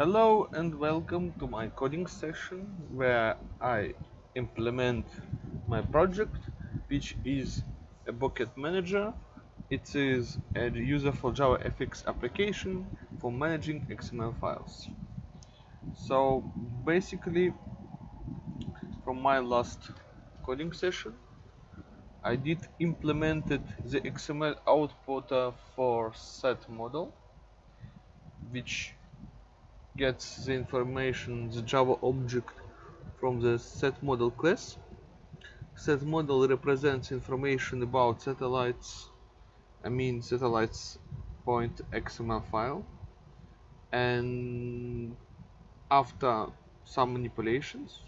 Hello and welcome to my coding session where I implement my project which is a bucket manager. It is a user for JavaFX application for managing XML files. So basically from my last coding session I did implemented the XML output uh, for set model which gets the information, the Java object from the set model class. Set model represents information about satellites, I mean satellites point XML file and after some manipulations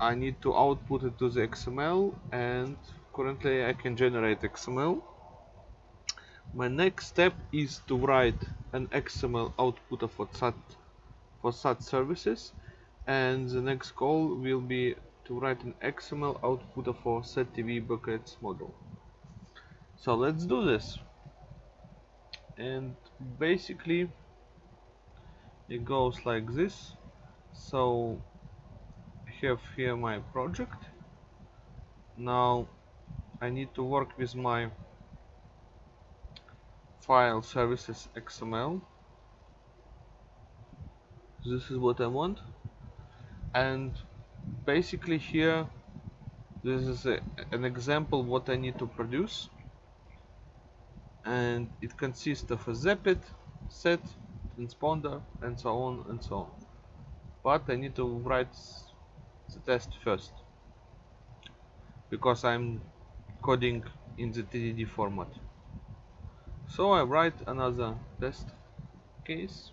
I need to output it to the XML and currently I can generate XML. My next step is to write an XML output for SAT for such services and the next call will be to write an XML output for SetTV buckets model. So let's do this. And basically it goes like this. So I have here my project. Now I need to work with my file services XML this is what I want. And basically here this is a, an example what I need to produce. And it consists of a zepit set transponder and so on and so on. But I need to write the test first. Because I'm coding in the TDD format so I write another test case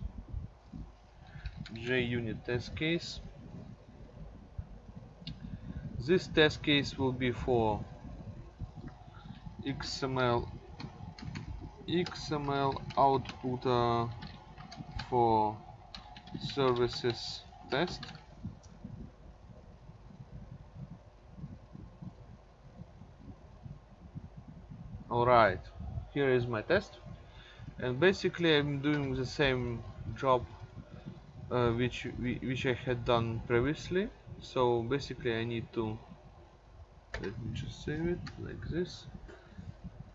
JUnit test case. This test case will be for XML XML output uh, for services test. Alright here is my test. And basically I'm doing the same job uh, which which I had done previously. So basically I need to let me just save it like this.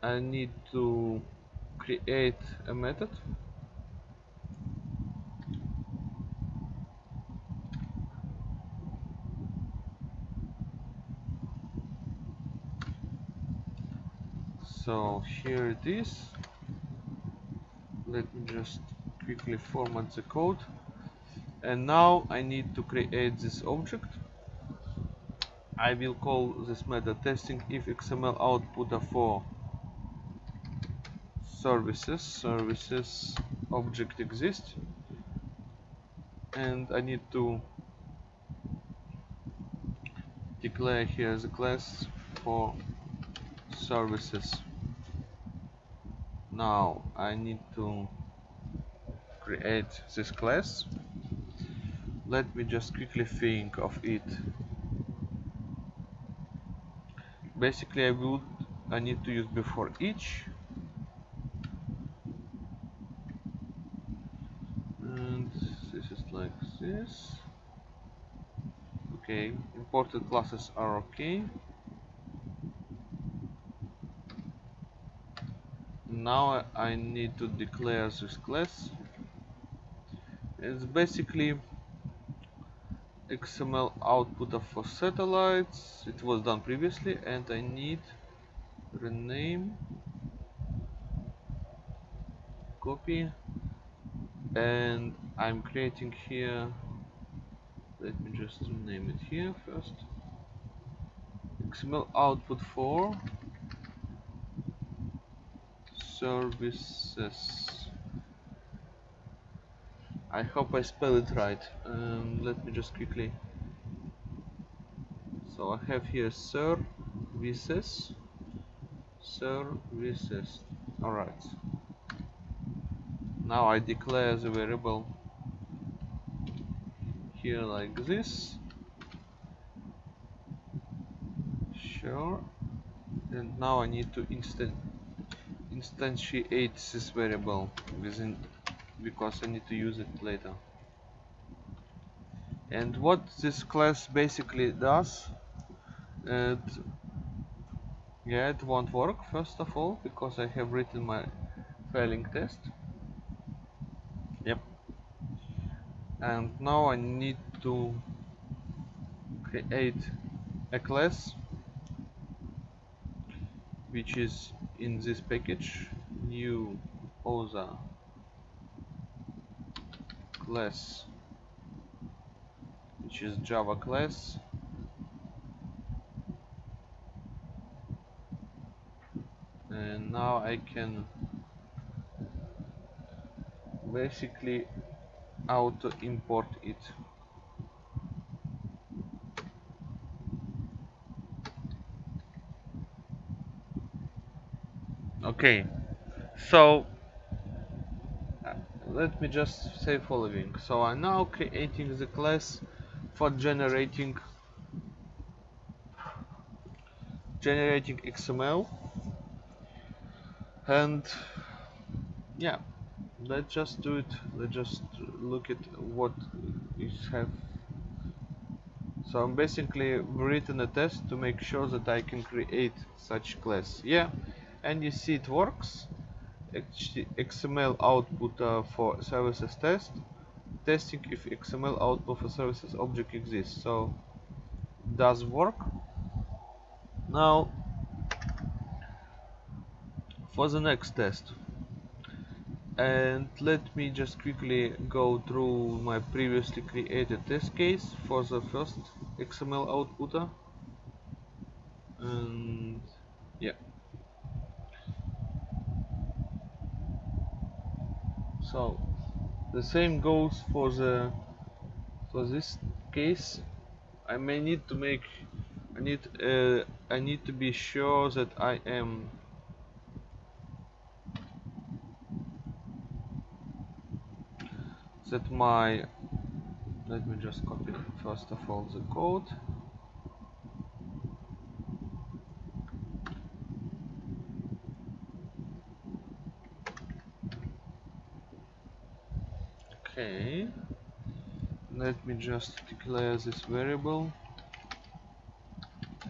I need to create a method so here it is. Let me just quickly format the code. And now I need to create this object. I will call this method testing if XML output for services. Services object exists. And I need to declare here the class for services now I need to create this class. Let me just quickly think of it. Basically I would I need to use before each. And this is like this. Okay imported classes are okay now I need to declare this class. It's basically XML output for satellites. It was done previously and I need rename copy and I'm creating here let me just name it here first. XML output for services. I hope I spell it right. Um, let me just quickly. So I have here services. Services. Alright. Now I declare the variable here like this. Sure. And now I need to instant instantiate this variable within because I need to use it later. And what this class basically does it yeah it won't work first of all because I have written my failing test. Yep. And now I need to create a class which is in this package new OSA class which is Java class. And now I can basically auto import it okay. So let me just say following. So I'm now creating the class for generating generating XML and yeah let's just do it. Let's just look at what is have. So I'm basically written a test to make sure that I can create such class. Yeah and you see it works. XML output uh, for services test. Testing if XML output for services object exists. So does work. Now for the next test. And let me just quickly go through my previously created test case for the first XML outputter. And yeah so the same goes for the for this case. I may need to make I need uh, I need to be sure that I am that my let me just copy first of all the code okay let me just declare this variable.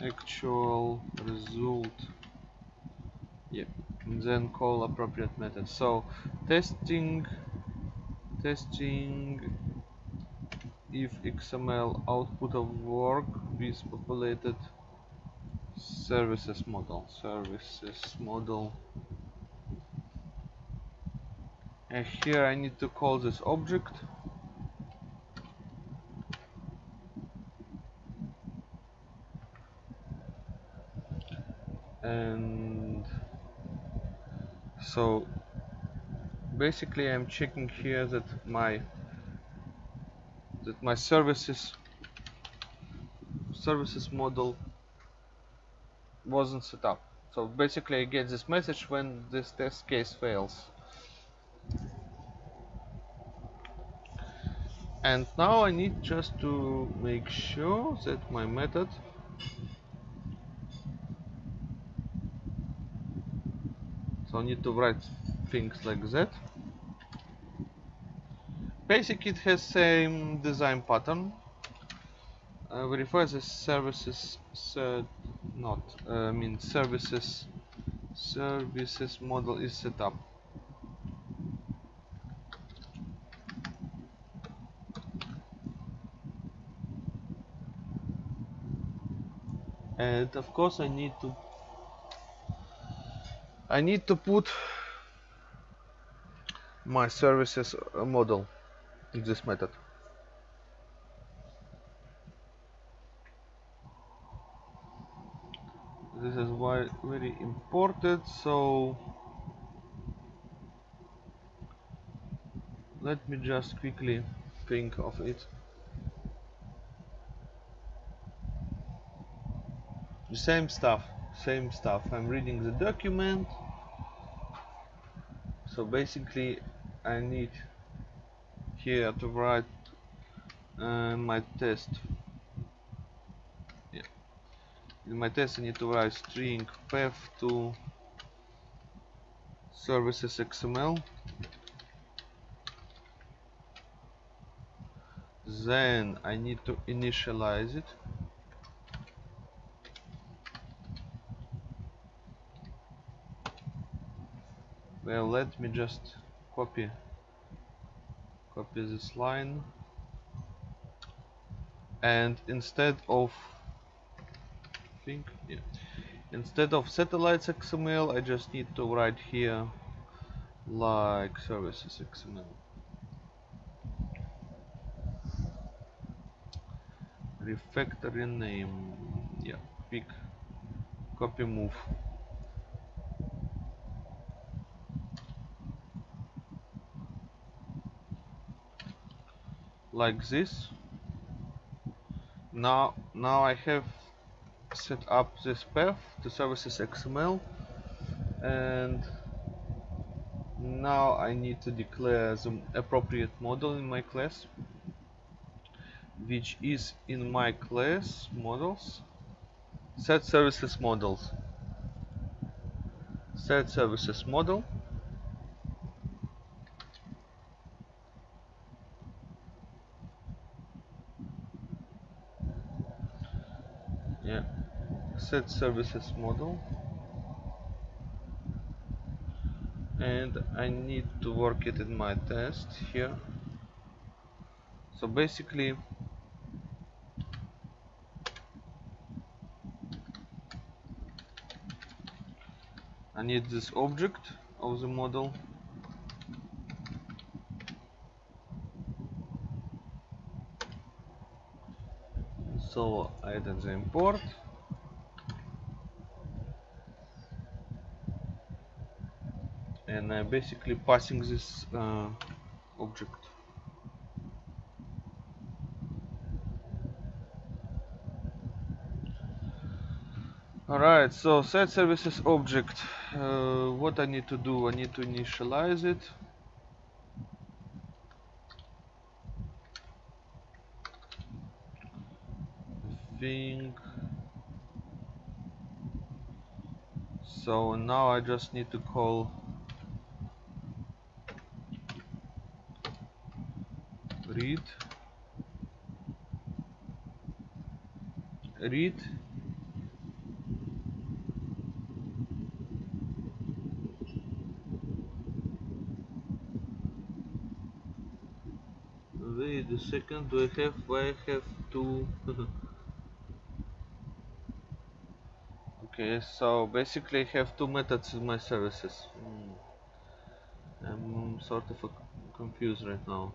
Actual result. Yeah and then call appropriate method. So testing testing if XML output of work is populated services model. Services model. And here I need to call this object so basically I'm checking here that my that my services services model wasn't set up. So basically I get this message when this test case fails. And now I need just to make sure that my method so need to write things like that. Basic it has same design pattern. Uh, verify the services uh, not uh, I mean services services model is set up. And of course I need to I need to put my services uh, model in this method. This is why very important so let me just quickly think of it. The same stuff same stuff. I'm reading the document. So basically I need here to write uh, my test. Yeah. in my test I need to write string path to services XML then I need to initialize it. Well let me just copy copy this line. And instead of think yeah. Instead of satellites XML I just need to write here like services XML refactory name yeah pick copy move like this. Now now I have set up this path to services XML and now I need to declare the appropriate model in my class which is in my class models set services models. Set services model yeah set services model. And I need to work it in my test here. So basically I need this object of the model. So I add the import and I'm basically passing this uh, object Alright, so set services object. Uh, what I need to do? I need to initialize it. Think so now I just need to call read read. Wait a second do I have I have to okay so basically I have two methods in my services. Mm. I'm sort of confused right now.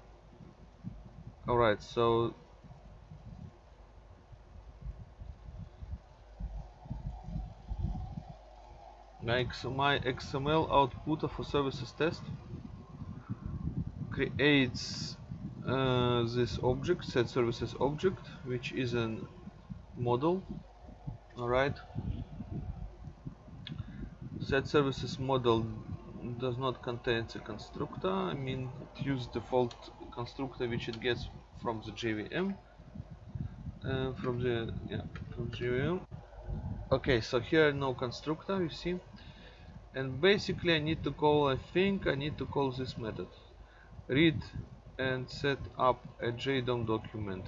Alright so my XML output of a services test. Creates uh, this object set services object which is a model. Alright. Set services model does not contain the constructor. I mean it uses default constructor which it gets from the JVM uh, from the yeah from JVM okay so here no constructor you see and basically I need to call I think I need to call this method. Read and set up a JDOM document.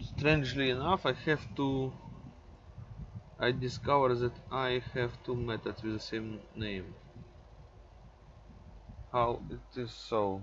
Strangely enough I have to I discover that I have two methods with the same name. How it is so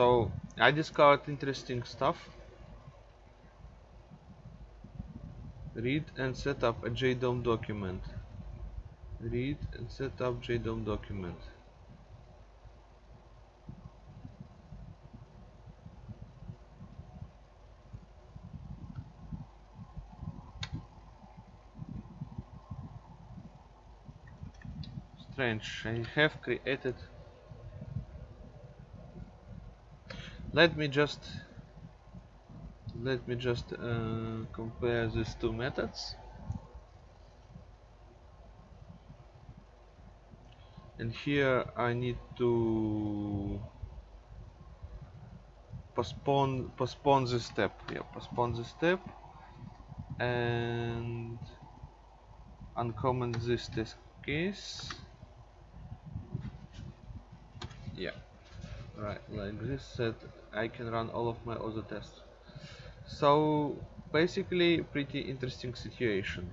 so I discovered interesting stuff. Read and set up a JDOM document. Read and set up JDOM document. Strange. I have created Let me just let me just uh, compare these two methods. And here I need to postpone postpone this step. Yeah, postpone this step and uncomment this test case yeah right like this said I can run all of my other tests. So basically pretty interesting situation.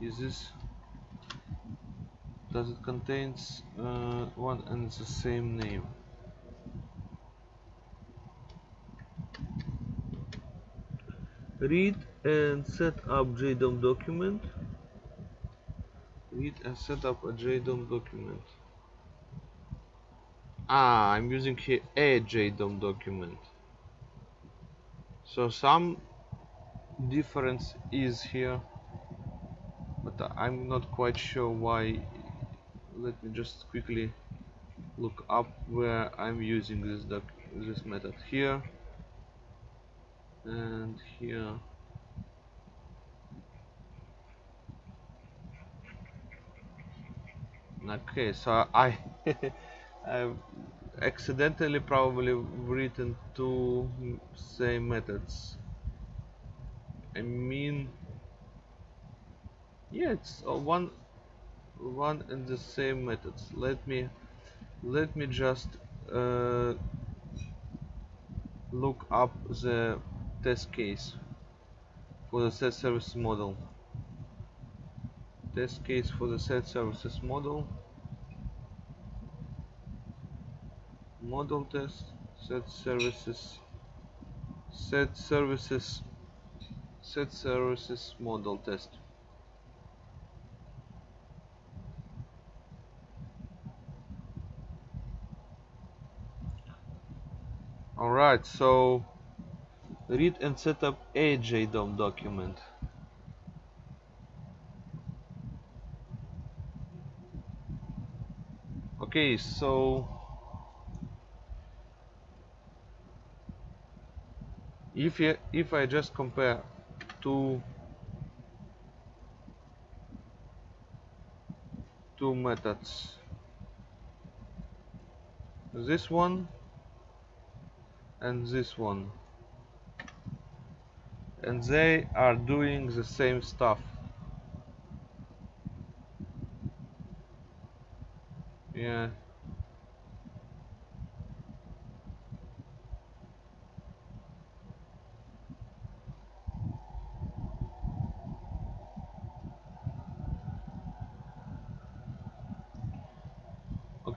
Is this does it contains uh, one and the same name? Read and set up JDOM document read and set up a JDOM document. Ah I'm using here a JDOM document. So some difference is here but I'm not quite sure why. Let me just quickly look up where I'm using this doc this method here. And here okay so I I've accidentally probably written two same methods. I mean yeah it's one one and the same methods. Let me let me just uh, look up the test case for the set services model. Test case for the set services model model test set services set services set services model test alright so read and set up a JDOM document. Okay, so if if I just compare two two methods, this one and this one and they are doing the same stuff. Yeah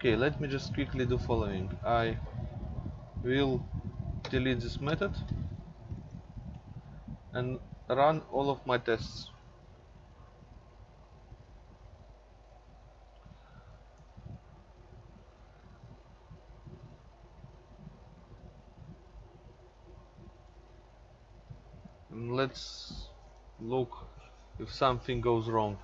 okay let me just quickly do following I will delete this method and run all of my tests. And let's look if something goes wrong.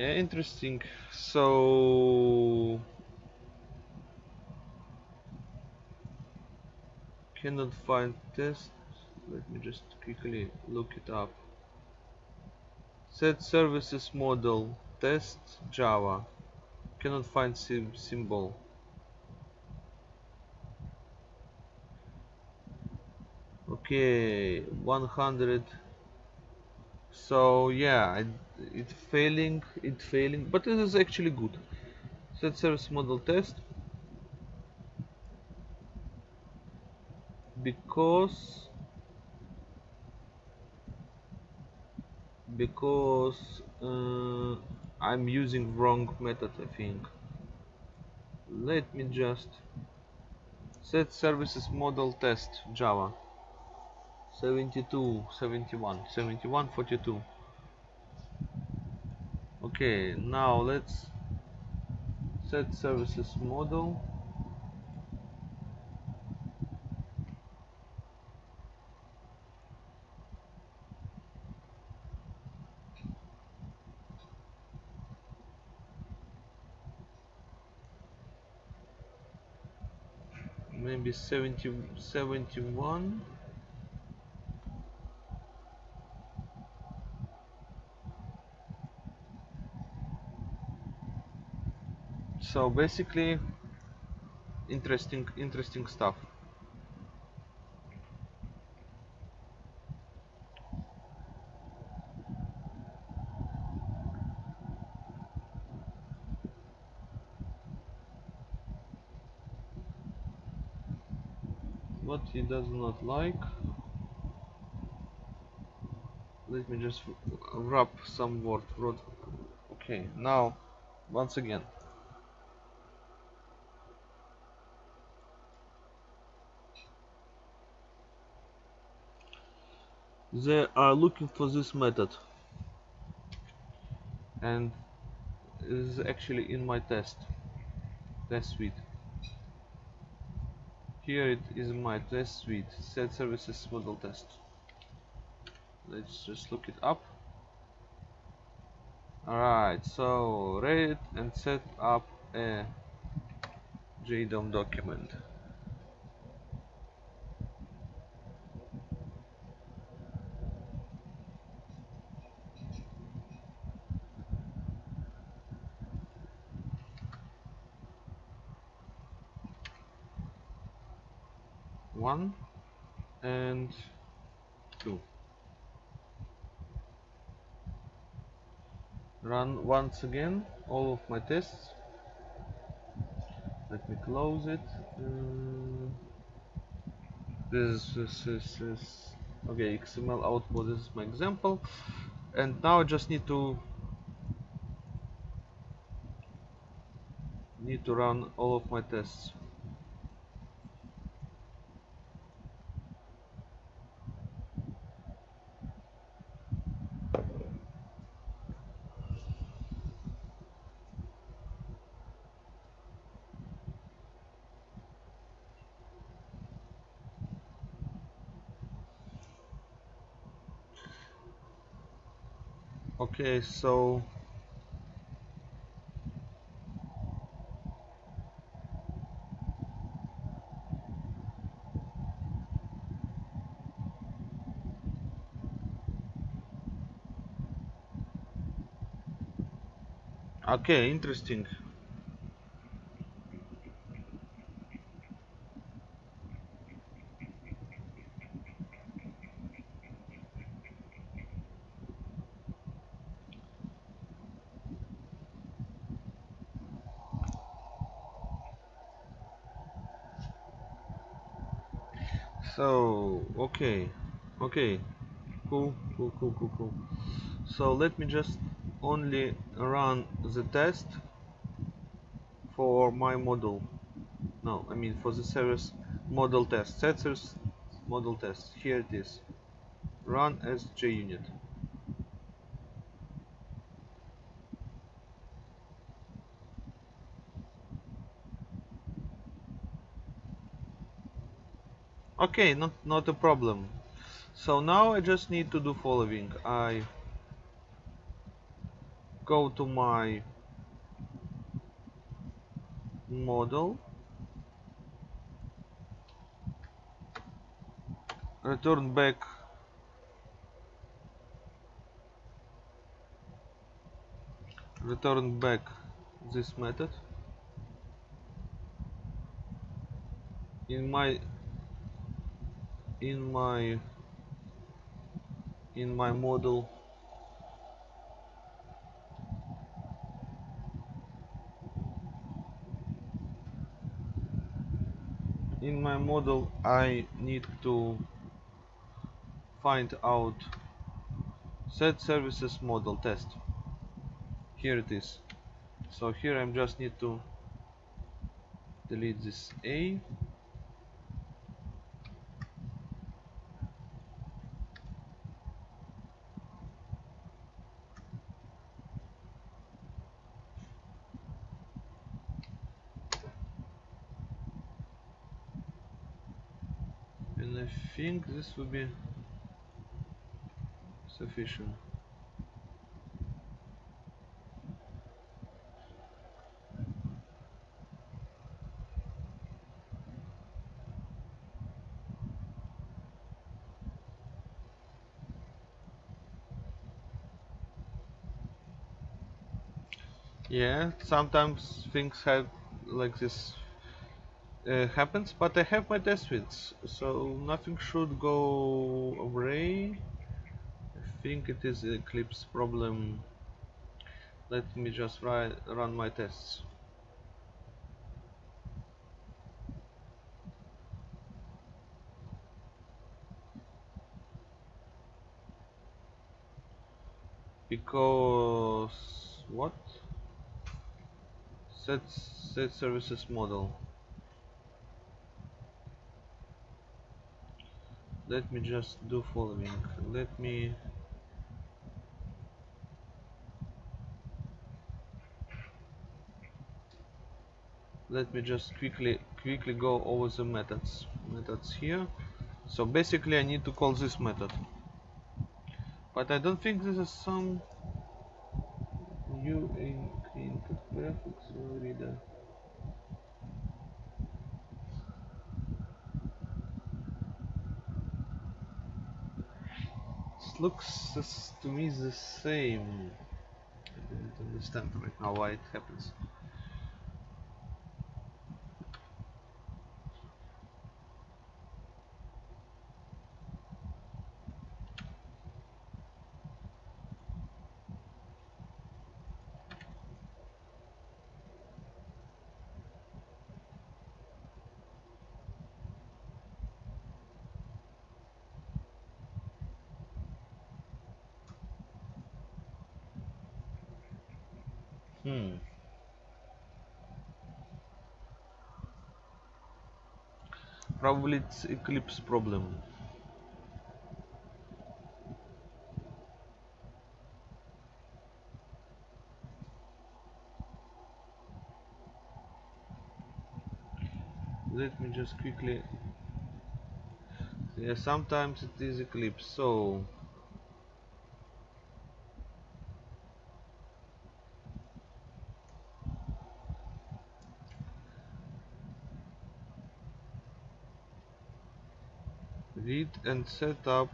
Yeah, interesting. So cannot find test let me just quickly look it up. Set services model test java. Cannot find sim symbol. Okay 100 so yeah it, it failing it failing but it is actually good. Set service model test. Because because uh, I'm using wrong method I think. Let me just set services model test Java 72 71 71 42 okay now let's set services model. Maybe 70 71 so basically interesting interesting stuff. What he does not like? Let me just wrap some word okay now once again they are looking for this method. And is actually in my test test suite. Here it is my test suite set services model test. Let's just look it up. Alright so read and set up a JDOM document one and two run once again all of my tests. Let me close it. Uh, this, this, this, this okay XML output this is my example. And now I just need to need to run all of my tests okay so okay interesting so let me just only run the test for my model. No I mean for the service model test. Service model test. Here it is. Run as JUnit okay not not a problem. So now I just need to do following. I go to my model. Return back. Return back this method. In my in my in my model in my model I need to find out set services model test. Here it is. So here I just need to delete this A think this will be sufficient. Yeah, sometimes things have like this uh, happens, but I have my test suites, so nothing should go away. I think it is Eclipse problem. Let me just run my tests. because what set set services model let me just do following. Let me let me just quickly quickly go over the methods methods here. So basically I need to call this method. But I don't think this is some new input graphics reader looks to me the same. I don't understand right now why it happens Probably it's Eclipse problem. Let me just quickly yeah sometimes it is Eclipse so read and set up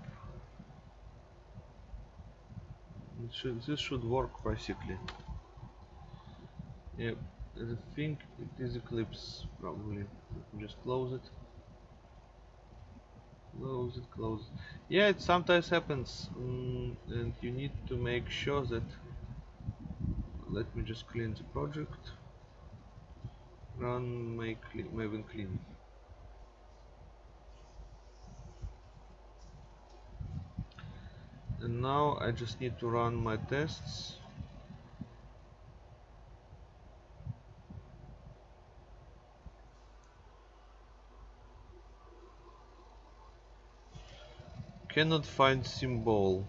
should, this should work basically. Yep I think it is Eclipse probably. Just close it. Close it close yeah it sometimes happens mm, and you need to make sure that let me just clean the project. Run my maven clean and now I just need to run my tests. Cannot find symbol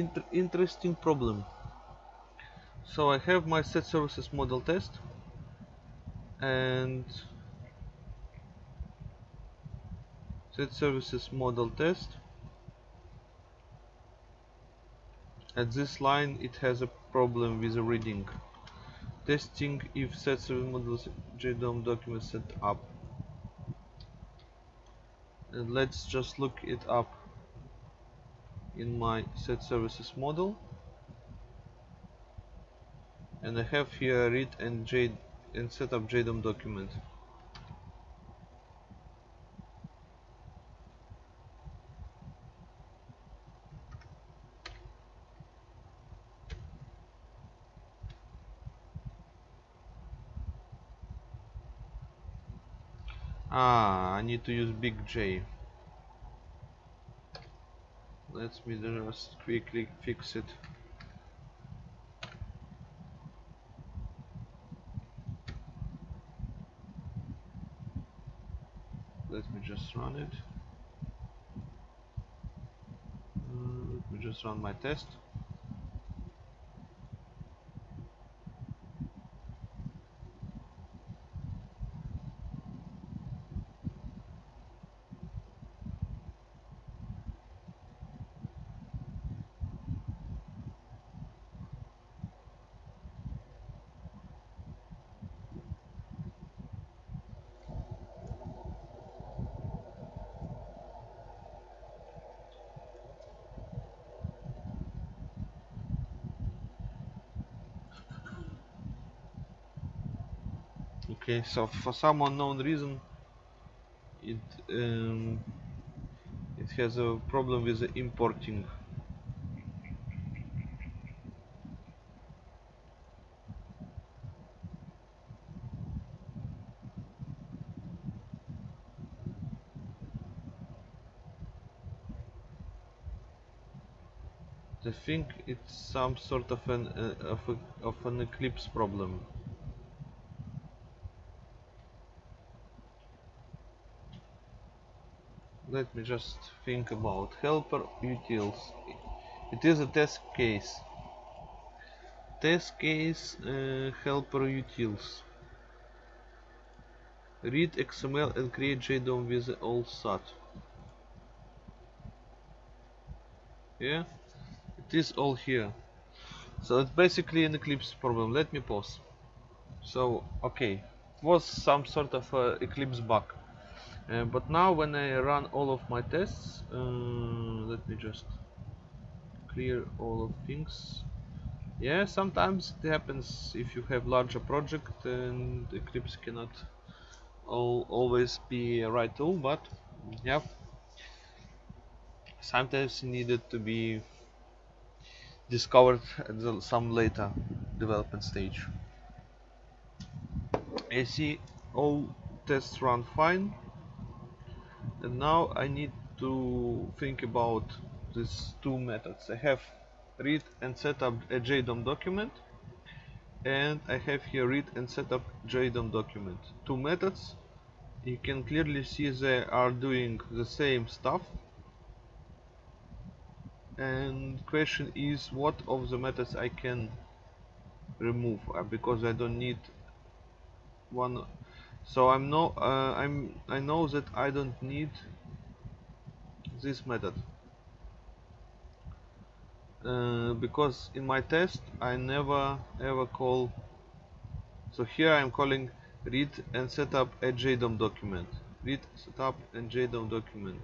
inter interesting problem. So I have my set services model test and set services model test at this line it has a problem with the reading. Testing if set service models JDOM document set up. And let's just look it up in my set services model. And I have here read and J and JDOM document. Ah, I need to use big J let me just quickly fix it. Let me just run it. Uh, let me just run my test okay so for some unknown reason it um, it has a problem with the importing. I think it's some sort of an uh, of, a, of an eclipse problem let me just think about helper utils. It is a test case. Test case uh, helper utils. Read XML and create JDOM with old SAT. Yeah? It is all here. So it's basically an Eclipse problem. Let me pause. So okay. Was some sort of uh, Eclipse bug uh, but now when I run all of my tests uh, let me just clear all of things. Yeah sometimes it happens if you have larger project and Eclipse cannot all, always be a right tool but yeah. Sometimes needed to be discovered at the, some later development stage. I see all tests run fine and now I need to think about these two methods. I have read and set up a JDOM document and I have here read and set up JDOM document. Two methods. You can clearly see they are doing the same stuff. And question is what of the methods I can remove? Uh, because I don't need one so I'm no uh, I'm I know that I don't need this method. Uh, because in my test I never ever call so here I'm calling read and set up a JDOM document. Read setup and JDOM document.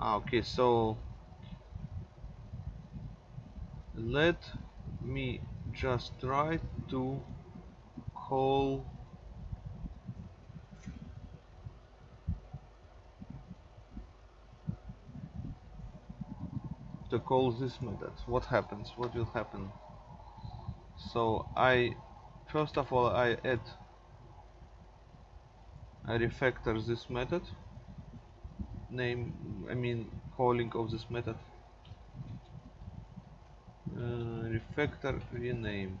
Ah, okay so let me just try to call to call this method what happens what will happen. So I first of all I add I refactor this method name I mean calling of this method. Uh, refactor rename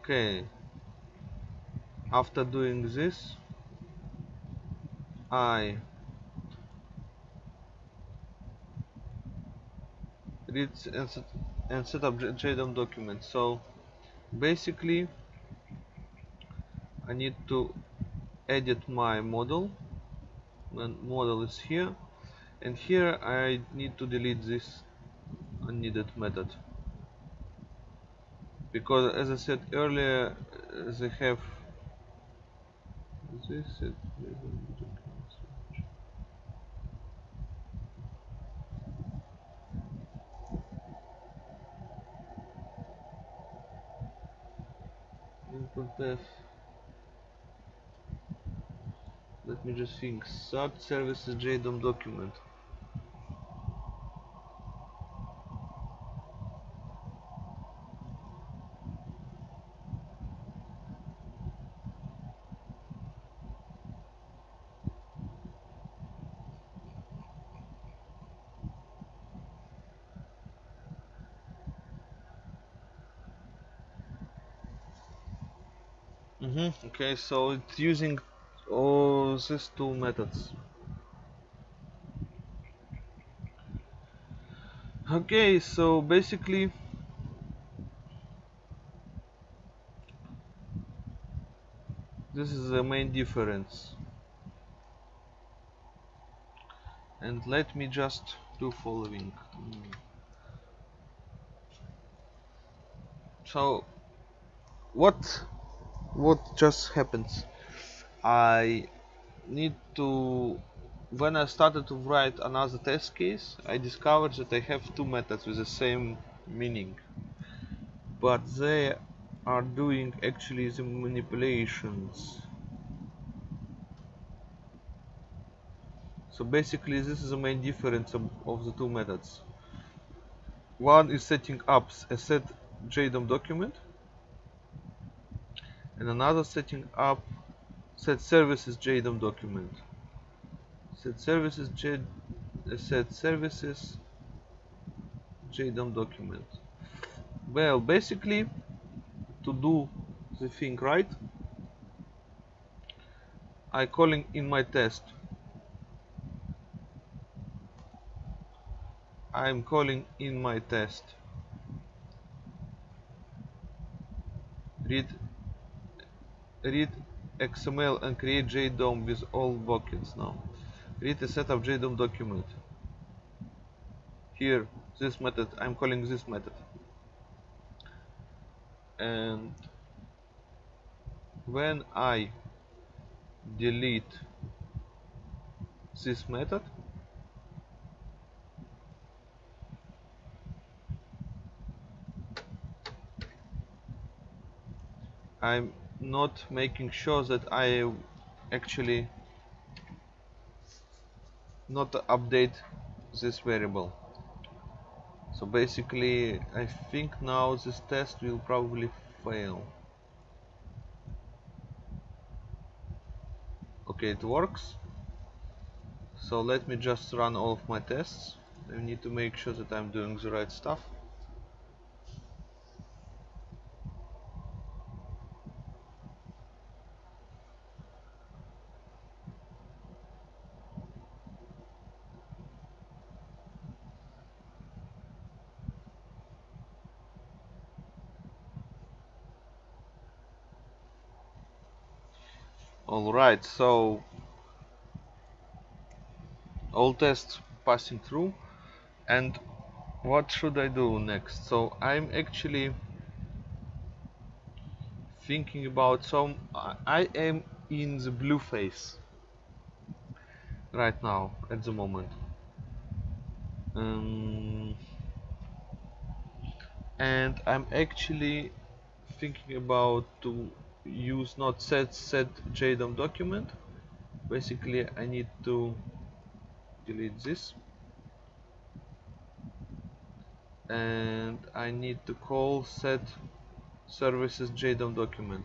okay. After doing this I read and set, set up JDOM document so basically I need to edit my model. And model is here. And here I need to delete this unneeded method because as I said earlier they have this let me just think. SAT services JDOM document Mm -hmm. Okay, so it's using all these two methods. Okay, so basically this is the main difference. and let me just do following so what what just happens. I need to when I started to write another test case I discovered that I have two methods with the same meaning. But they are doing actually the manipulations. So basically this is the main difference of, of the two methods. One is setting up a set JDOM document and another setting up set services JDOM document. Set services J uh, set services JDOM document. Well basically to do the thing right I calling in my test. I'm calling in my test. Read read XML and create JDOM with all buckets now. Read a set of JDOM document. Here, this method, I'm calling this method. And when I delete this method, I'm not making sure that I actually not update this variable. So basically I think now this test will probably fail. Okay it works. So let me just run all of my tests. I need to make sure that I'm doing the right stuff So all tests passing through and what should I do next? So I'm actually thinking about some I am in the blue phase right now at the moment um, and I'm actually thinking about to use not set set JDOM document. Basically I need to delete this. And I need to call set services JDOM document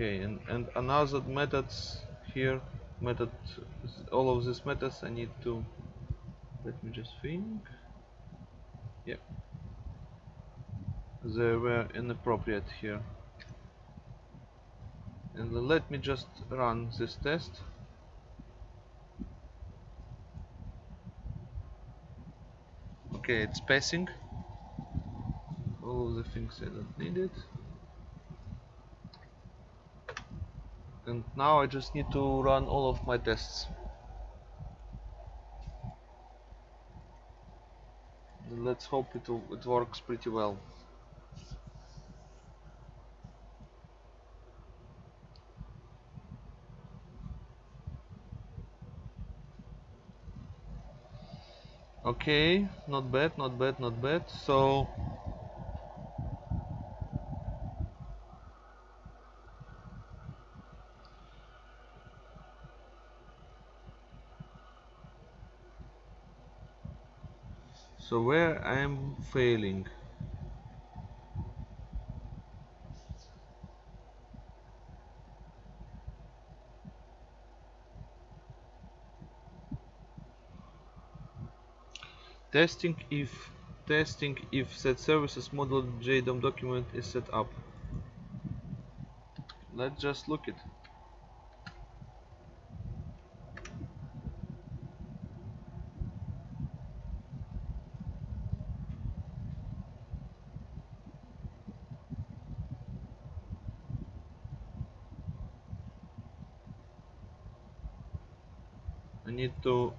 okay and, and another methods here method all of these methods I need to let me just think. Yeah. They were inappropriate here. And let me just run this test. Okay it's passing. All of the things I don't need it and now I just need to run all of my tests. Let's hope it, it works pretty well. Okay not bad not bad not bad. So so where I am testing if testing if set services model JDOM document is set up. Let's just look it I need to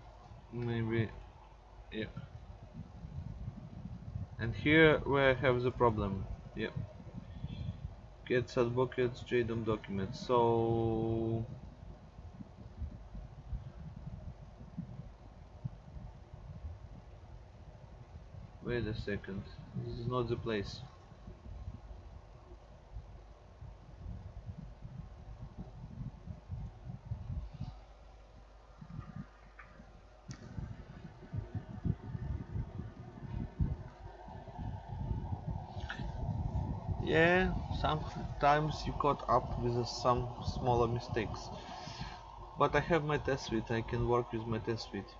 maybe yeah and here where I have the problem yeah get advocates JDOM document so wait a second. This is not the place yeah sometimes you caught up with some smaller mistakes. But I have my test suite I can work with my test suite.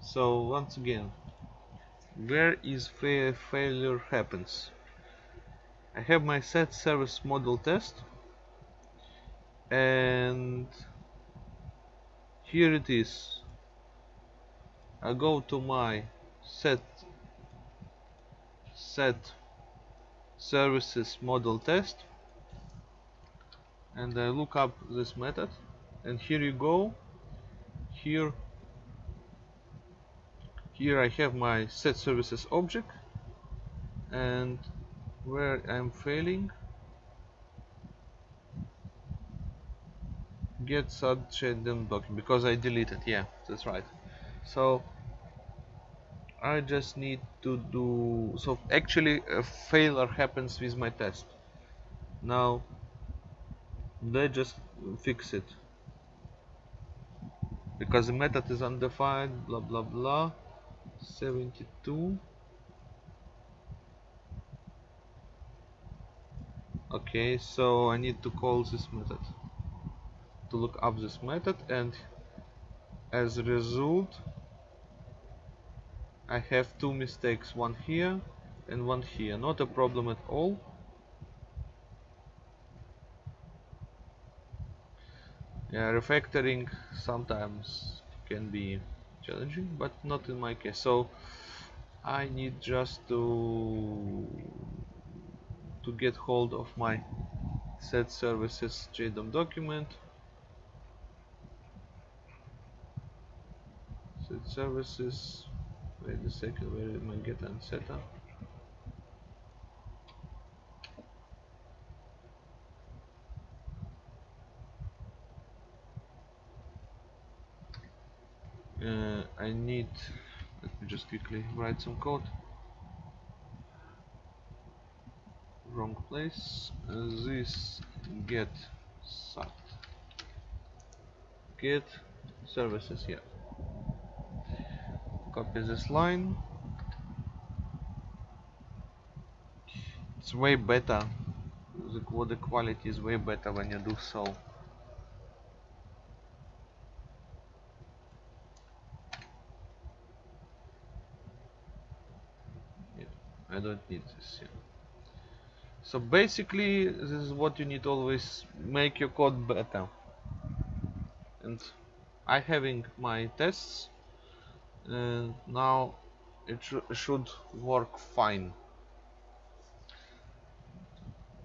So once again where is fa failure happens? I have my set service model test and here it is. I go to my set set services model test. And I look up this method and here you go. Here here I have my set services object and where I'm failing get them document because I deleted yeah that's right. So I just need to do so actually a failure happens with my test. Now they just fix it. Because the method is undefined blah blah blah. 72 okay so I need to call this method. To look up this method and as a result I have two mistakes one here and one here. Not a problem at all. Yeah refactoring sometimes can be challenging but not in my case. So I need just to to get hold of my set services JDOM document. Set services wait a second where am I get setup uh, I need let me just quickly write some code. Wrong place. Uh, this get sat. Get services here copy this line. It's way better. The, the quality is way better when you do so. Yeah, I don't need this here so basically this is what you need always make your code better. And I having my tests and now it sh should work fine.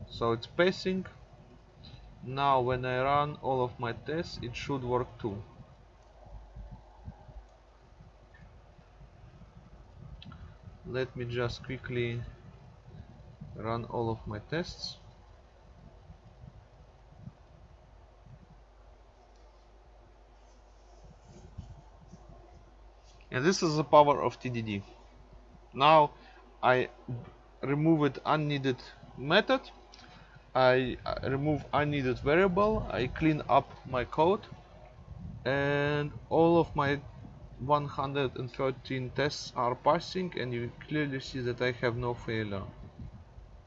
So it's passing now when I run all of my tests it should work too. Let me just quickly run all of my tests and this is the power of TDD now I removed unneeded method. I remove unneeded variable. I clean up my code. And all of my 113 tests are passing and you clearly see that I have no failure.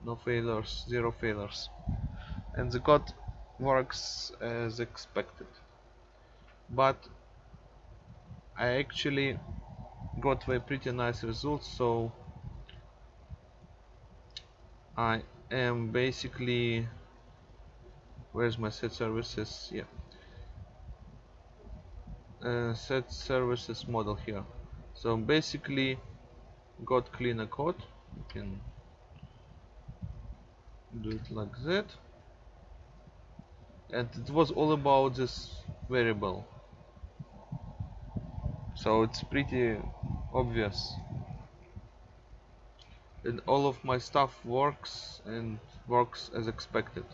No failures zero failures. And the code works as expected. But I actually got a pretty nice result so I am basically where's my set services? Yeah. Uh, set services model here. So basically got cleaner code. You can do it like that. And it was all about this variable so it's pretty obvious. And all of my stuff works and works as expected.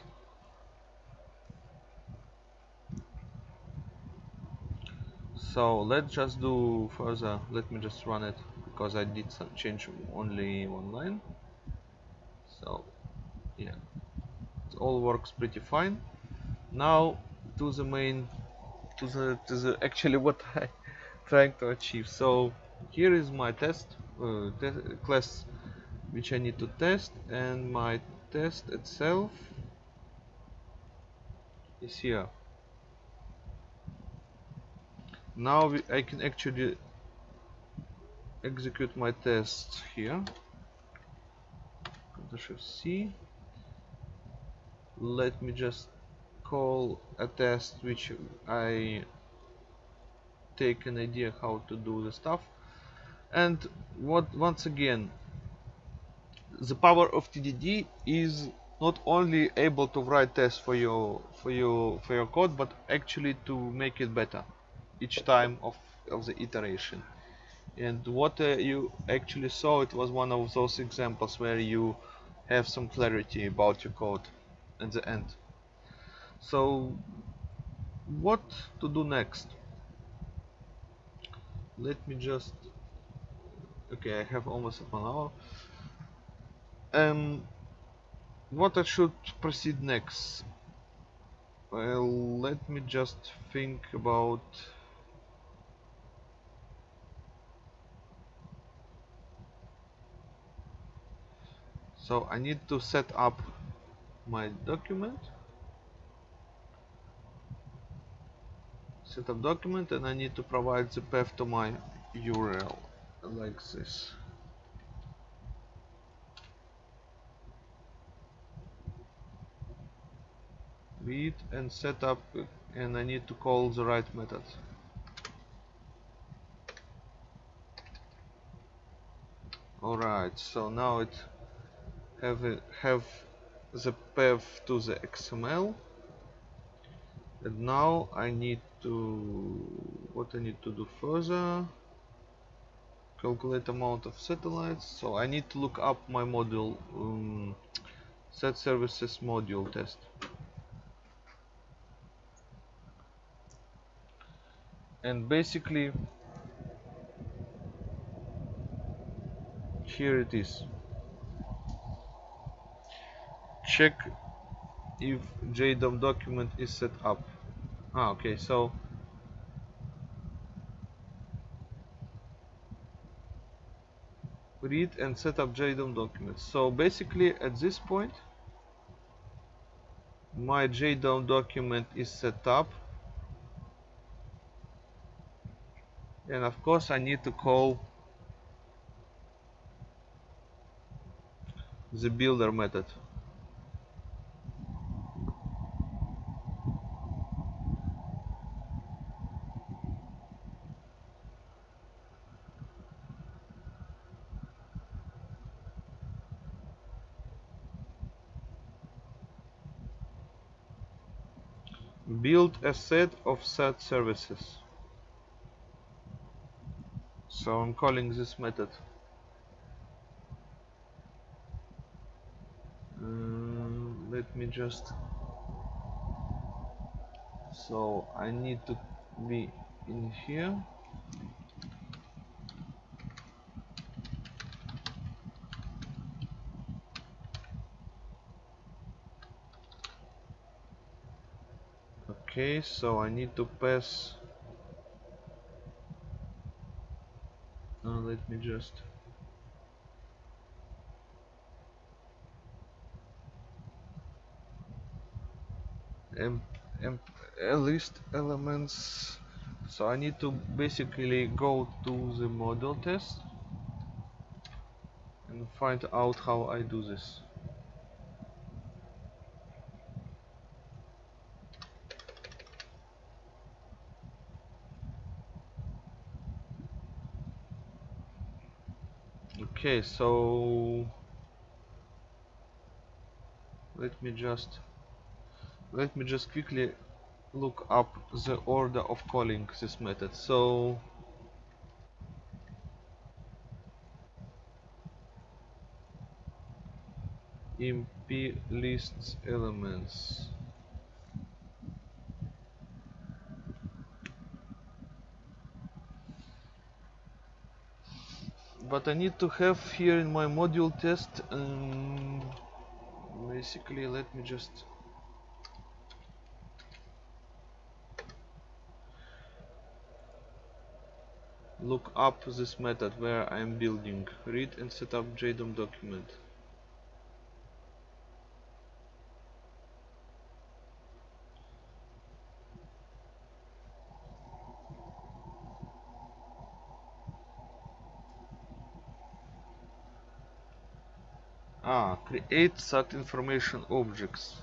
So let's just do further. Let me just run it because I did some change only one line. So yeah. It all works pretty fine. Now to the main to the to the actually what I trying to achieve. So here is my test uh, class which I need to test and my test itself is here. Now we, I can actually execute my test here. Ctrl Shift C. Let me just call a test which I take an idea how to do the stuff. And what once again the power of TDD is not only able to write tests for your for your for your code but actually to make it better each time of, of the iteration. And what uh, you actually saw it was one of those examples where you have some clarity about your code at the end. So what to do next let me just okay I have almost half an hour um what I should proceed next? Well let me just think about so I need to set up my document set up document and I need to provide the path to my URL like this. Read and set up and I need to call the right method. Alright so now it have a, have the path to the XML and now I need to what I need to do further calculate amount of satellites. So I need to look up my module um, set services module test. And basically here it is. Check if JDOM document is set up ah okay so read and set up JDOM documents. So basically at this point my JDOM document is set up. And of course I need to call the builder method build a set of set services. So I'm calling this method. Uh, let me just so I need to be in here okay so I need to pass. Uh, let me just em, em, list elements. So I need to basically go to the model test and find out how I do this okay so let me just let me just quickly look up the order of calling this method. So imp lists elements but I need to have here in my module test um, basically let me just look up this method where I'm building. Read and set up JDOM document ah create sat information objects.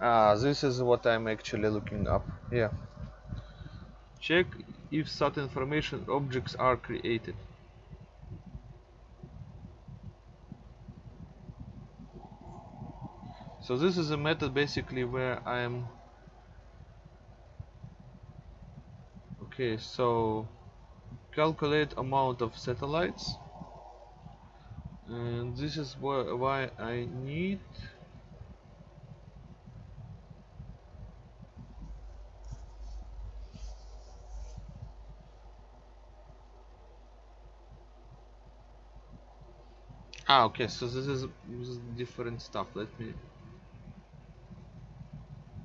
Ah this is what I'm actually looking up. Yeah. Check if sat information objects are created. So this is a method basically where I'm okay so calculate amount of satellites and this is wh why I need ah okay so this is, this is different stuff. Let me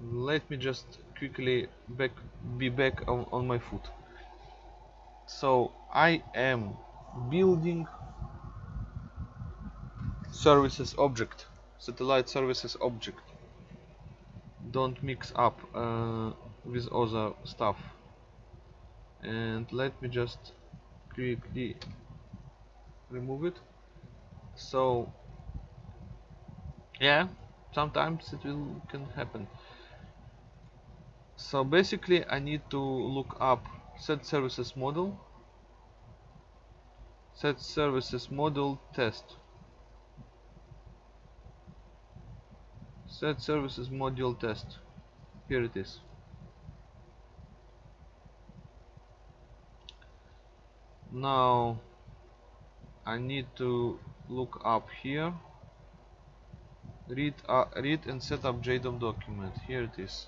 let me just quickly back be back on, on my foot. So I am building services object. Satellite services object. Don't mix up uh, with other stuff. And let me just quickly remove it. So yeah sometimes it will can happen. So basically I need to look up set services model. Set services model test set services module test. Here it is. Now I need to look up here. Read uh, read and set up JDOM document. Here it is.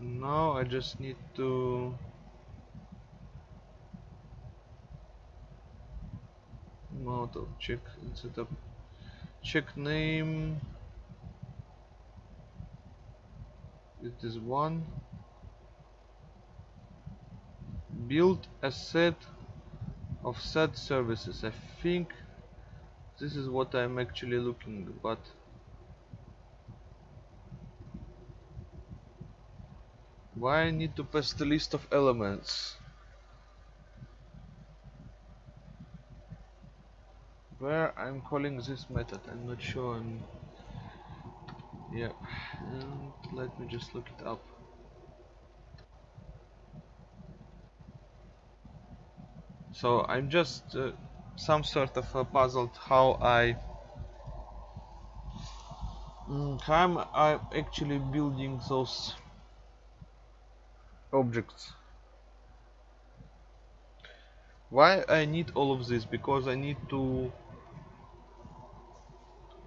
Now I just need to of check set up check name it is one. Build a set of set services. I think this is what I'm actually looking but why I need to pass the list of elements where I'm calling this method. I'm not sure I'm yeah and let me just look it up. So I'm just uh, some sort of uh, puzzled how I mm, how I'm actually building those objects? Why I need all of this? Because I need to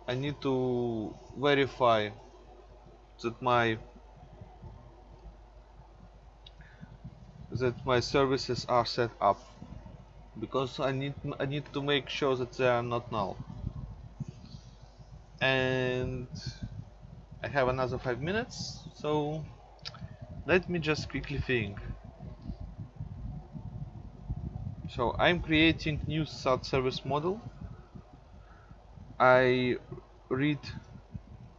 I need to verify that my that my services are set up. Because I need I need to make sure that they are not null. And I have another five minutes so let me just quickly think. So I'm creating new SAT service model. I read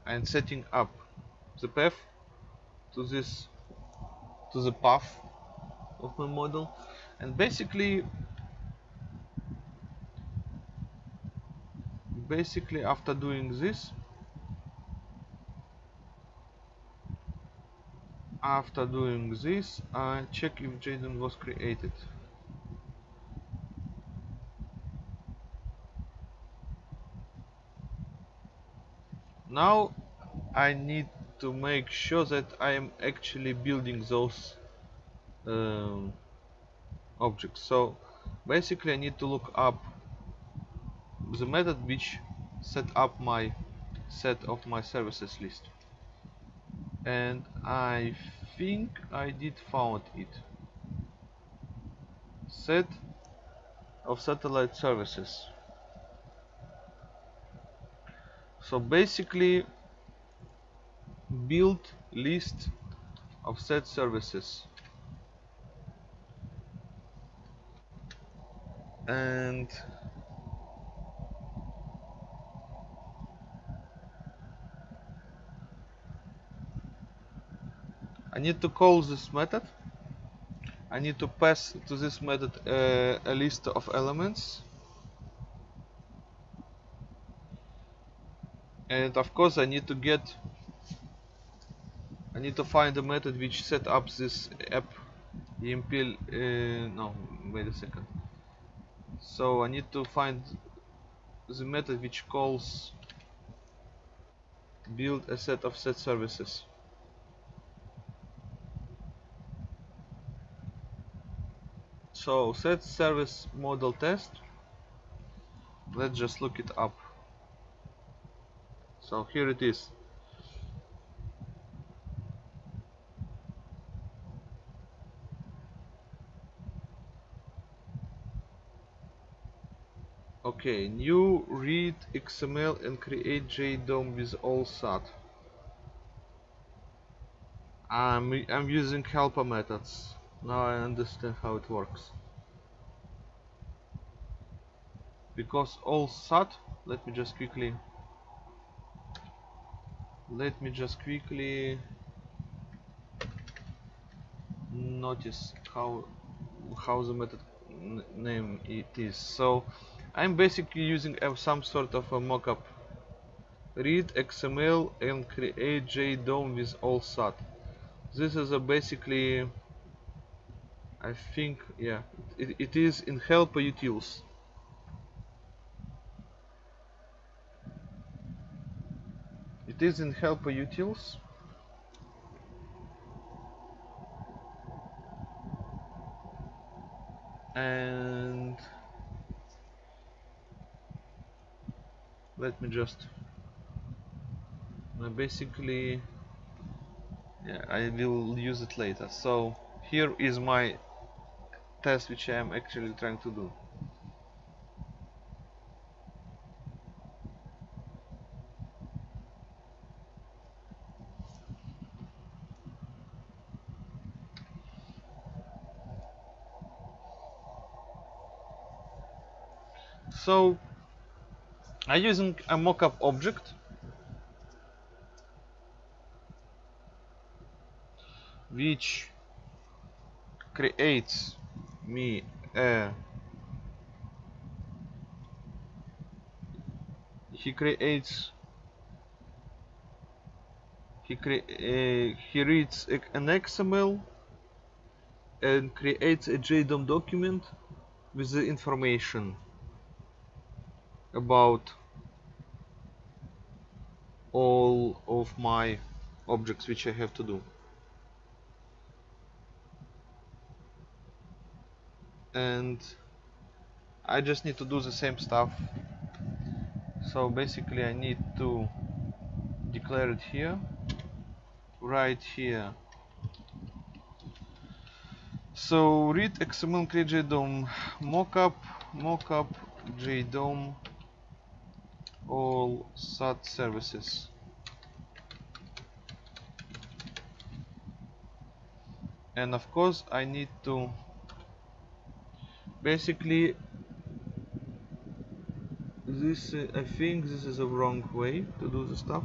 and setting up the path to this to the path of my model. And basically basically after doing this after doing this I check if JSON was created now I need to make sure that I am actually building those um, objects. So basically I need to look up the method which set up my set of my services list. And I think I did found it. Set of satellite services so basically build list of set services. And I need to call this method. I need to pass to this method uh, a list of elements and of course I need to get I need to find the method which set up this app emp uh, no wait a second. So I need to find the method which calls build a set of set services. So set service model test. Let's just look it up so here it is. Okay new read XML and create JDOM with all SAT. I'm, I'm using helper methods. Now I understand how it works. Because all SAT let me just quickly let me just quickly notice how how the method name it is. So I'm basically using some sort of a mockup. Read XML and create JDOM with all SAT. This is a basically I think yeah it, it is in helper utils it is in helper utils and let me just basically yeah I will use it later. So here is my test which I am actually trying to do so I'm using a mockup object. Which creates me a he creates he cre uh, he reads an XML and creates a JDOM document with the information about all of my objects which I have to do. And I just need to do the same stuff. So basically I need to declare it here right here. So read XML create JDOM mockup mockup JDOM all SAT services. And of course I need to basically this I think this is a wrong way to do the stuff.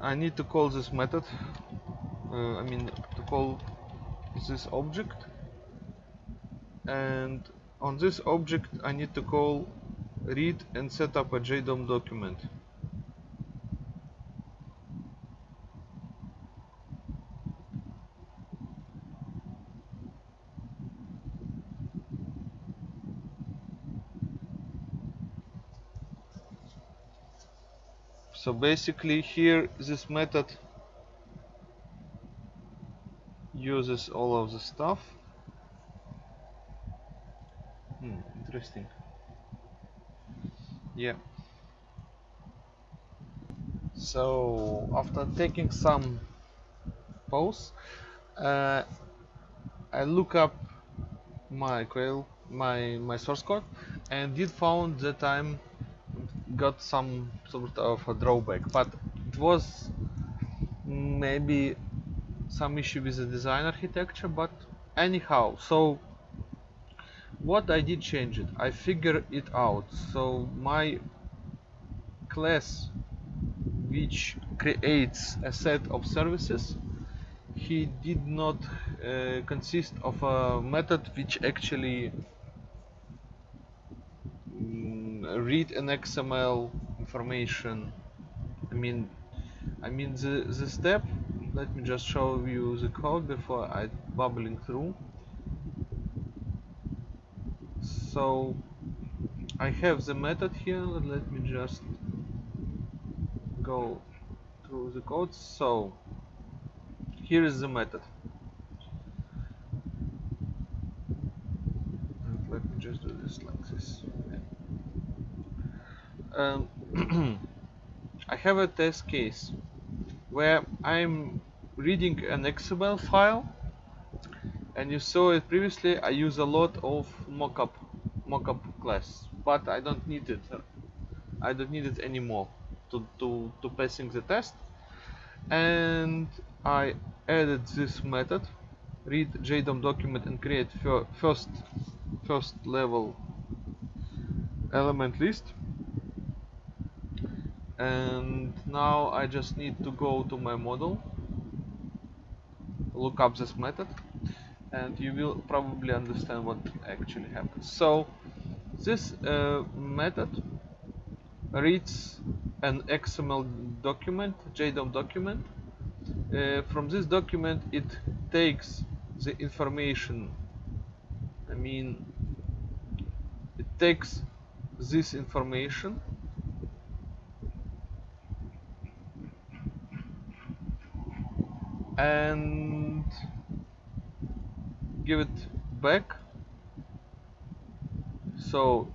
I need to call this method uh, I mean to call this object. And on this object I need to call read and set up a JDOM document. So basically here this method uses all of the stuff interesting. Yeah. So after taking some pause uh, I look up my Quail my my source code and did found that I'm got some sort of a drawback but it was maybe some issue with the design architecture but anyhow so what I did change it? I figured it out. So my class which creates a set of services he did not uh, consist of a method which actually mm, read an XML information. I mean I mean the, the step let me just show you the code before I bubbling through so I have the method here. Let me just go through the code. So here is the method. And let me just do this like this. Um, I have a test case where I'm reading an XML file and you saw it previously. I use a lot of mockup mockup class but I don't need it. I don't need it anymore to, to, to passing the test. And I added this method read JDOM document and create fir first first level element list. And now I just need to go to my model look up this method and you will probably understand what actually happens so this uh, method reads an XML document JDOM document. Uh, from this document it takes the information I mean it takes this information and give it back. So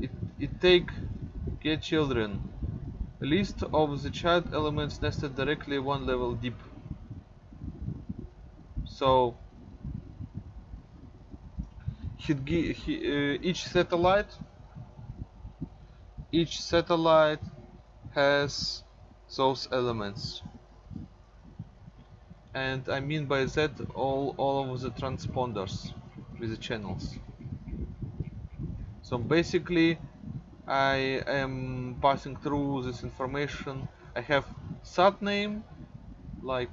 it, it take get children. List of the child elements nested directly one level deep. So he, uh, each satellite each satellite has those elements and I mean by that all, all of the transponders with the channels. So basically I am passing through this information. I have sat name like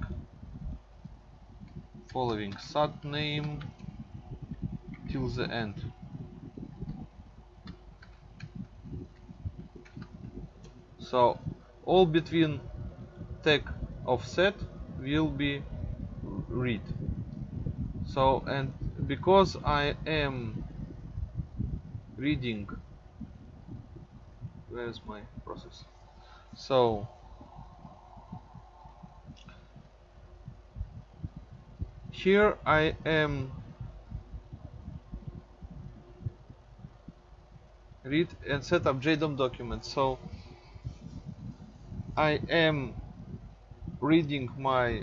following sat name till the end. So all between tag offset will be read. So and because I am reading where's my process? So here I am read and set up JDOM document so I am reading my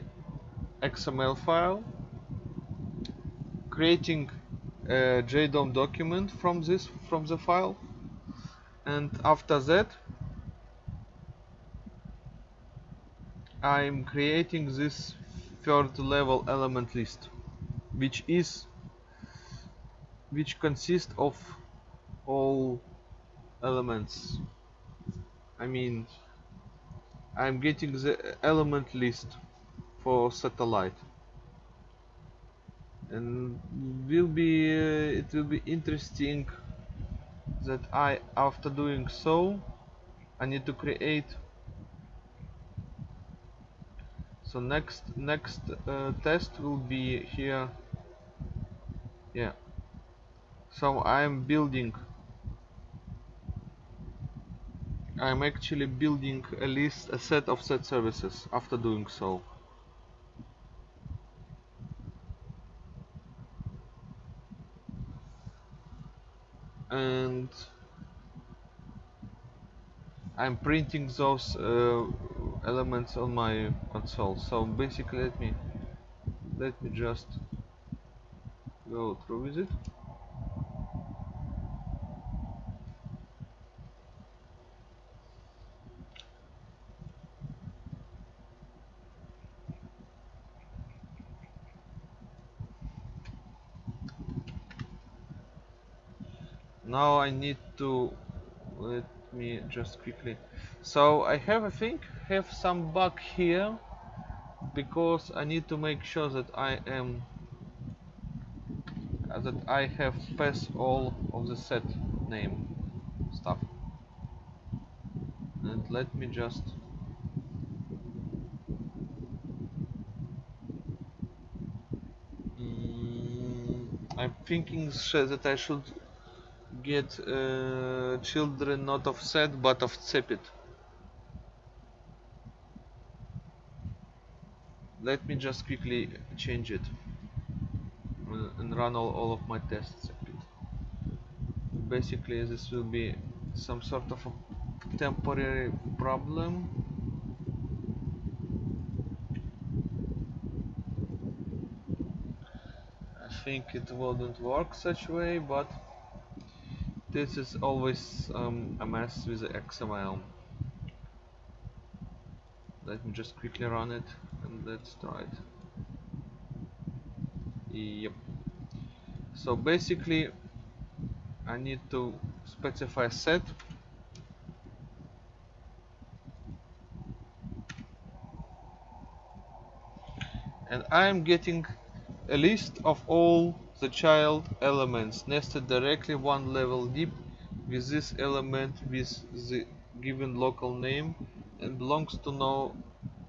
XML file, creating a JDOM document from this from the file, and after that I'm creating this third level element list, which is which consists of all elements. I mean, I'm getting the element list for satellite. And will be uh, it will be interesting that I after doing so I need to create. So next next uh, test will be here. Yeah. So I'm building. I'm actually building a list a set of set services after doing so I'm printing those uh, elements on my console. So basically let me let me just go through with it. Now I need to me just quickly. So I have I think have some bug here because I need to make sure that I am uh, that I have passed all of the set name stuff. And let me just mm, I'm thinking that I should get uh, children not of set but of cepit let me just quickly change it and run all, all of my tests basically this will be some sort of a temporary problem. I think it wouldn't work such way but this is always um, a mess with the XML let me just quickly run it and let's try it. Yep. So basically I need to specify set. And I'm getting a list of all the child elements nested directly one level deep with this element with the given local name and belongs to no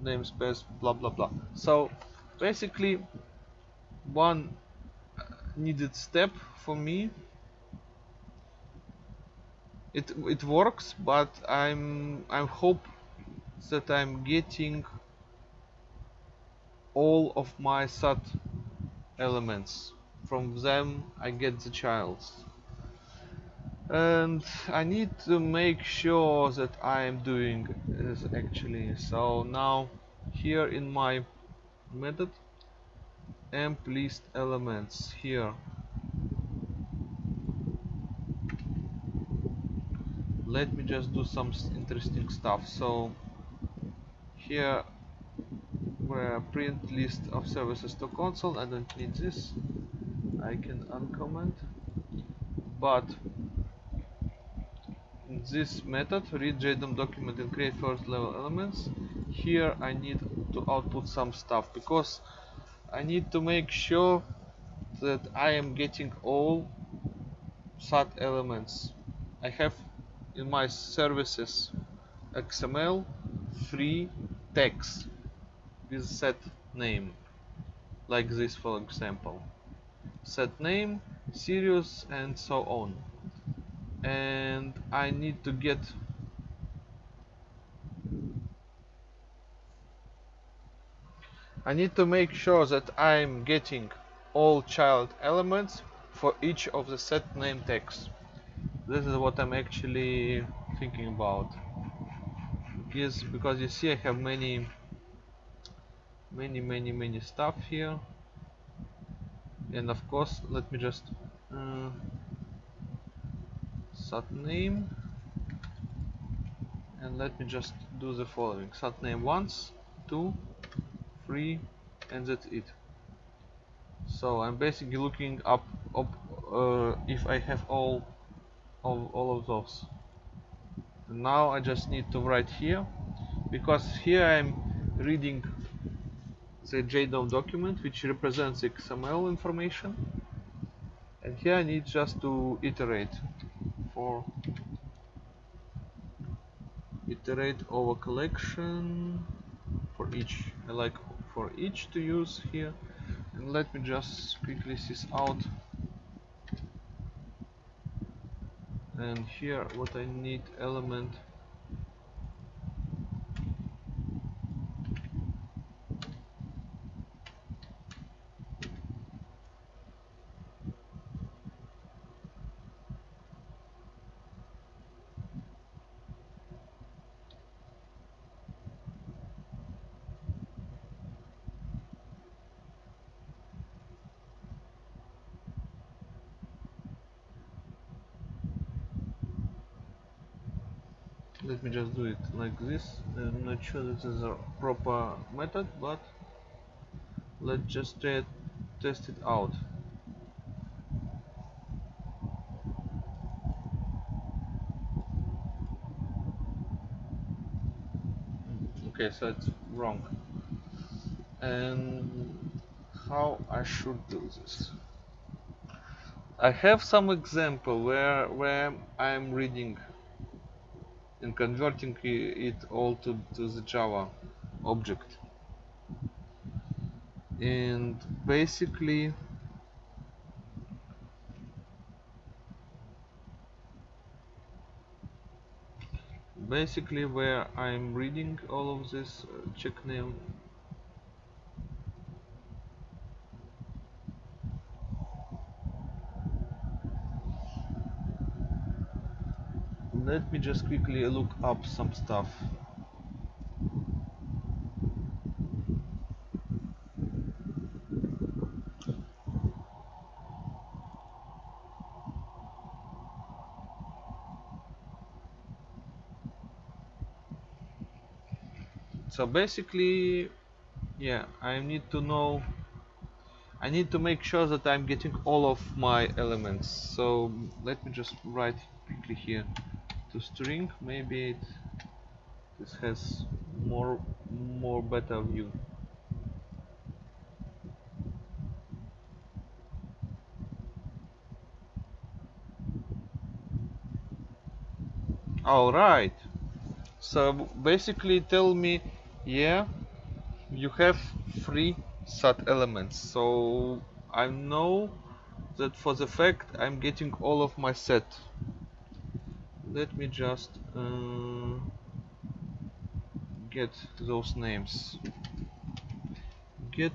namespace blah blah blah. So basically one uh, needed step for me. It it works but I'm I hope that I'm getting all of my SAT elements from them I get the childs. And I need to make sure that I am doing this actually. So now here in my method emp list elements here. Let me just do some interesting stuff. So here where print list of services to console I don't need this I can uncomment but in this method read JDOM document and create first level elements. Here I need to output some stuff because I need to make sure that I am getting all SAT elements. I have in my services XML free text with set name like this for example set name Sirius and so on. And I need to get I need to make sure that I'm getting all child elements for each of the set name tags. This is what I'm actually thinking about. Yes because you see I have many many many many stuff here and of course let me just uh, set name. And let me just do the following. Set name once two three and that's it. So I'm basically looking up, up uh, if I have all of all of those. Now I just need to write here because here I'm reading the JDOM document which represents XML information. And here I need just to iterate for iterate over collection for each I like for each to use here. And let me just quickly this out. And here what I need element let me just do it like this I'm not sure this is a proper method but let's just test it out. Okay so it's wrong. And how I should do this? I have some example where where I'm reading and converting it all to, to the Java object. And basically basically where I'm reading all of this uh, check name let me just quickly look up some stuff. So basically yeah I need to know I need to make sure that I'm getting all of my elements. So let me just write quickly here to string maybe it this has more more better view. All right. So basically tell me yeah you have three set elements. So I know that for the fact I'm getting all of my set let me just uh, get those names. Get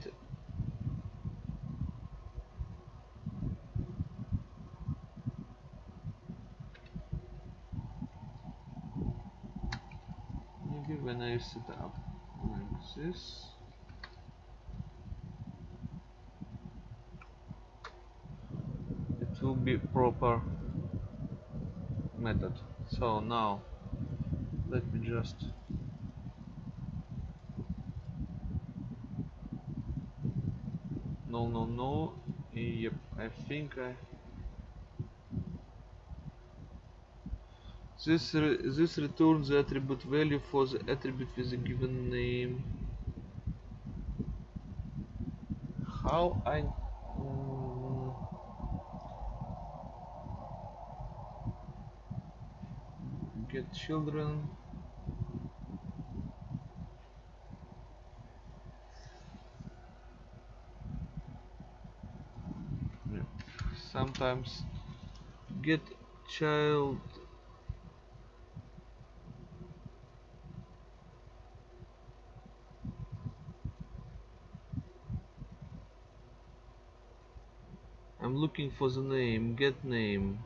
maybe when I set up like this. It will be proper method so now let me just no no no. Yep I think I this re this returns the attribute value for the attribute with a given name. How I children. Sometimes get child. I'm looking for the name get name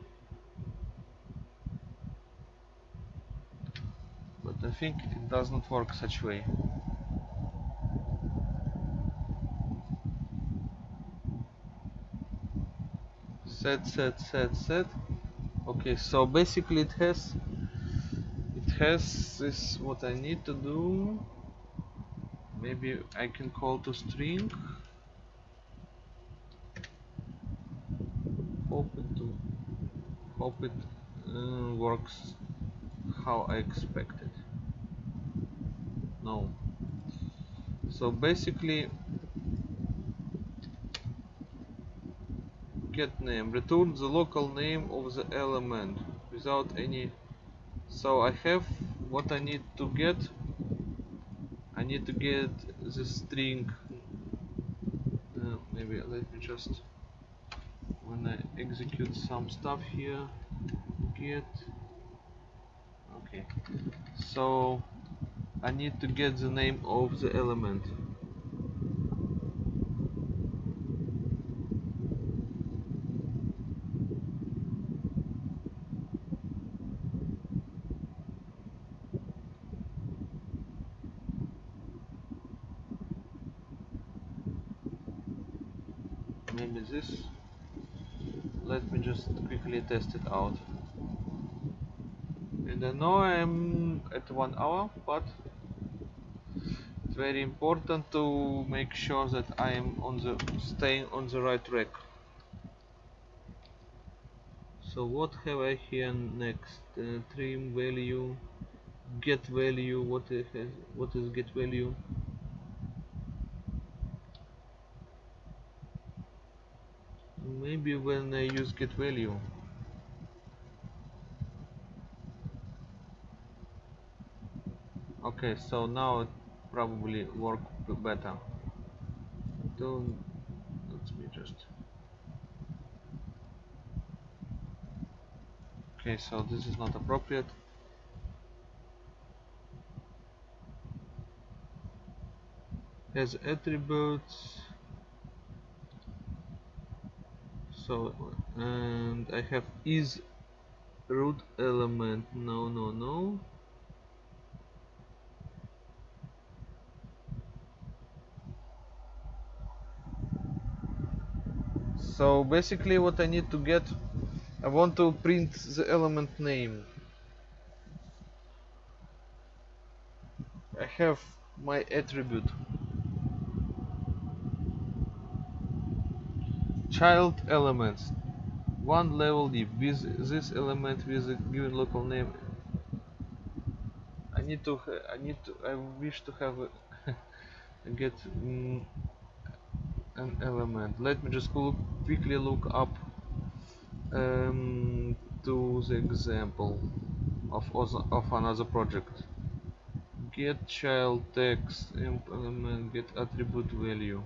but I think it does not work such way. Set set set set. Okay so basically it has it has this what I need to do. Maybe I can call to string. Hope it to hope it uh, works how I expected no so basically get name. Return the local name of the element without any. So I have what I need to get. I need to get the string. Uh, maybe let me just when I execute some stuff here get. Okay. So I need to get the name of the element. Maybe this. Let me just quickly test it out. And I know I'm at one hour but it's very important to make sure that I am on the staying on the right track. So what have I here next? Uh, trim value get value what is what is get value? Maybe when I use get value. Okay so now probably work better. Don't let me just. Okay so this is not appropriate. Has attributes so and I have is root element no no no so basically what I need to get I want to print the element name. I have my attribute. Child elements. One level deep. With this element with a given local name I need to I need to I wish to have a get mm, an element. Let me just look, quickly look up um, to the example of, of another project. Get child text element get attribute value.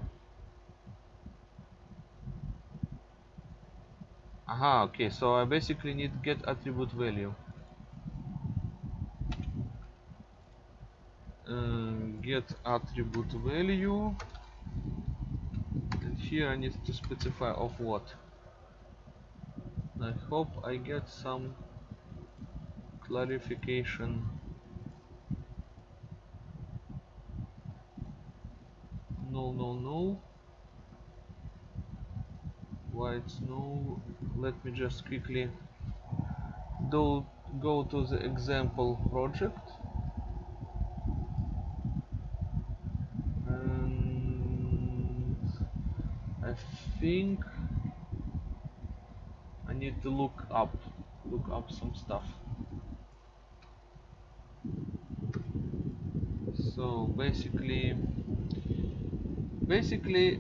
Aha okay so I basically need get attribute value. Uh, get attribute value here I need to specify of what. I hope I get some clarification. No no no. White no? Let me just quickly do go to the example project and I think I need to look up look up some stuff. So basically basically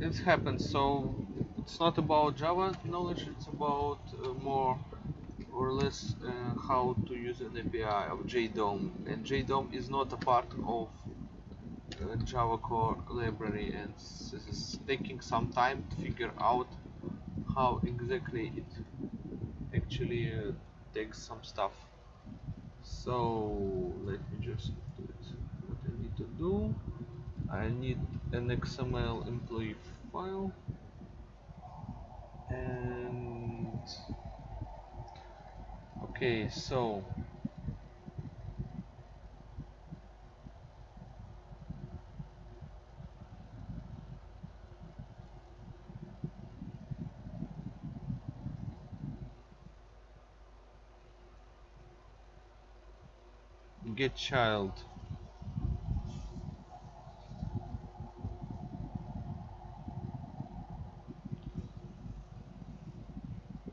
it happens. So it's not about Java knowledge it's about uh, more or less uh, how to use an API of JDOM and JDOM is not a part of Java core library and this is taking some time to figure out how exactly it actually uh, takes some stuff. So let me just do it. What I need to do I need an XML employee file and okay so get child.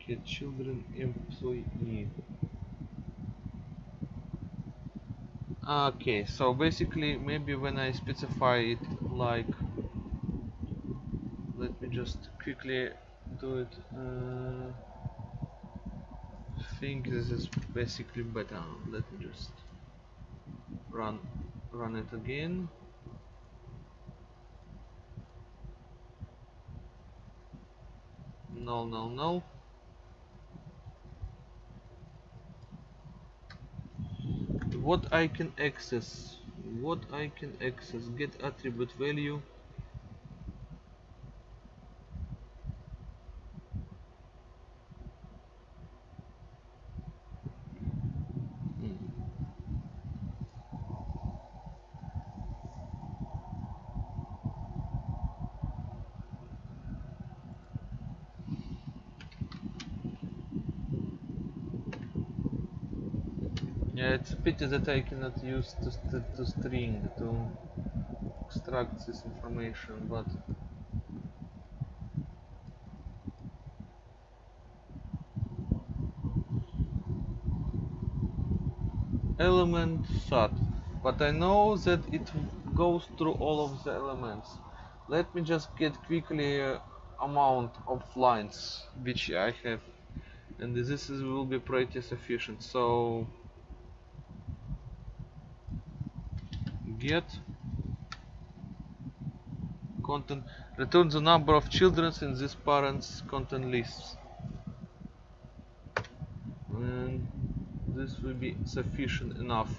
Get children employee. Okay so basically maybe when I specify it like let me just quickly do it uh, I think this is basically better. Let me just run run it again. No no no. What I can access what I can access get attribute value pity that I cannot use to, to, string to extract this information, but element sat but I know that it goes through all of the elements. Let me just get quickly uh, amount of lines which I have and this is, will be pretty sufficient. So get content return the number of children in this parents content lists. And this will be sufficient enough.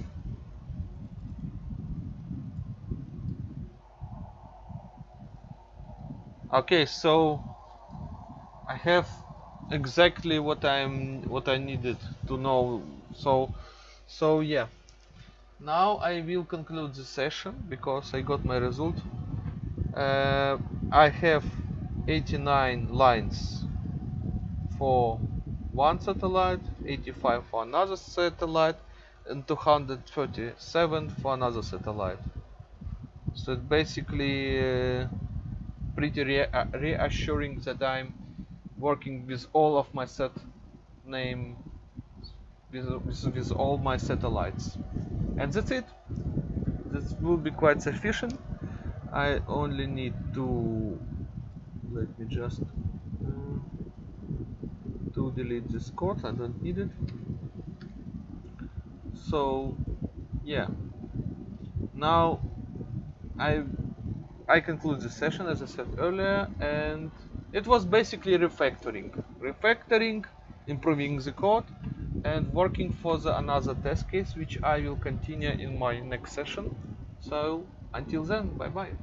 Okay so I have exactly what I'm what I needed to know. So so yeah now I will conclude the session because I got my result. Uh, I have 89 lines for one satellite 85 for another satellite and 237 for another satellite. So it basically uh, pretty re uh, reassuring that I'm working with all of my set name with, with, with all my satellites and that's it. This will be quite sufficient. I only need to let me just uh, to delete this code. I don't need it. So yeah. Now I I conclude the session as I said earlier and it was basically refactoring. Refactoring improving the code and working for the another test case which I will continue in my next session. So until then bye bye